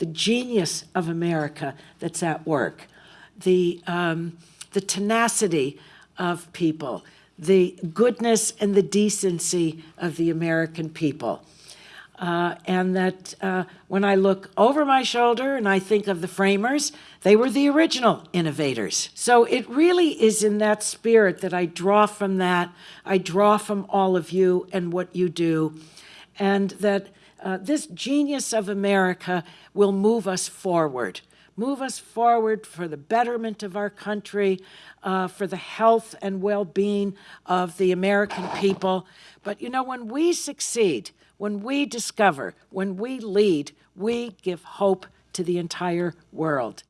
the genius of America that's at work, the, um, the tenacity of people, the goodness and the decency of the American people. Uh, and that uh, when I look over my shoulder and I think of the framers, they were the original innovators. So it really is in that spirit that I draw from that. I draw from all of you and what you do, and that uh, this genius of America will move us forward. Move us forward for the betterment of our country, uh, for the health and well being of the American people. But you know, when we succeed, when we discover, when we lead, we give hope to the entire world.